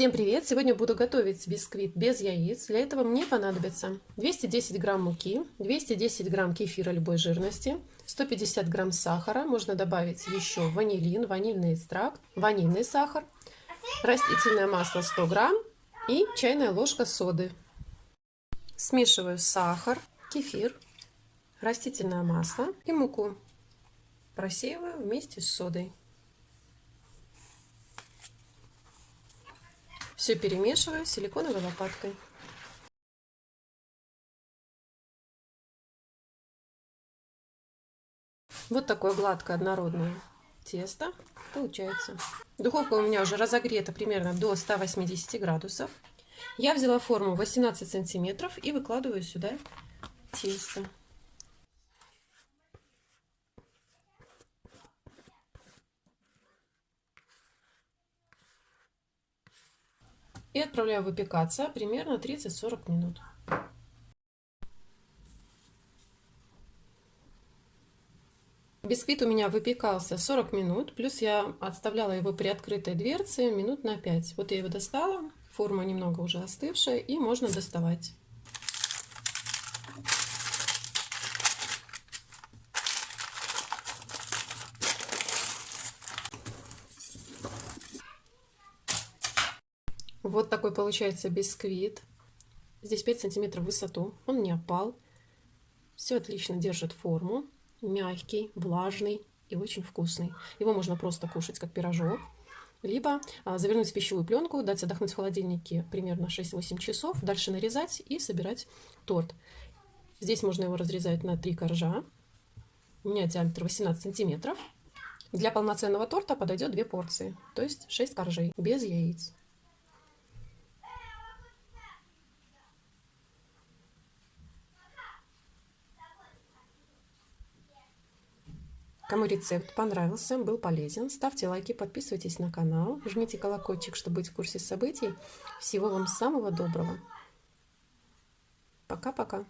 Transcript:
Всем привет! Сегодня буду готовить бисквит без яиц. Для этого мне понадобится 210 грамм муки, 210 грамм кефира любой жирности, 150 грамм сахара, можно добавить еще ванилин, ванильный экстракт, ванильный сахар, растительное масло 100 грамм и чайная ложка соды. Смешиваю сахар, кефир, растительное масло и муку. Просеиваю вместе с содой. Все перемешиваю силиконовой лопаткой. Вот такое гладкое однородное тесто получается. Духовка у меня уже разогрета примерно до 180 градусов. Я взяла форму 18 сантиметров и выкладываю сюда тесто. И отправляю выпекаться примерно 30-40 минут. Бисквит у меня выпекался 40 минут, плюс я отставляла его при открытой дверце минут на 5. Вот я его достала, форма немного уже остывшая, и можно доставать. Вот такой получается бисквит. Здесь 5 сантиметров в высоту. Он не опал. Все отлично держит форму. Мягкий, влажный и очень вкусный. Его можно просто кушать как пирожок. Либо а, завернуть в пищевую пленку, дать отдохнуть в холодильнике примерно 6-8 часов, дальше нарезать и собирать торт. Здесь можно его разрезать на три коржа. У меня диаметр 18 сантиметров. Для полноценного торта подойдет две порции, то есть 6 коржей, без яиц. Кому рецепт понравился, был полезен, ставьте лайки, подписывайтесь на канал, жмите колокольчик, чтобы быть в курсе событий. Всего вам самого доброго. Пока-пока.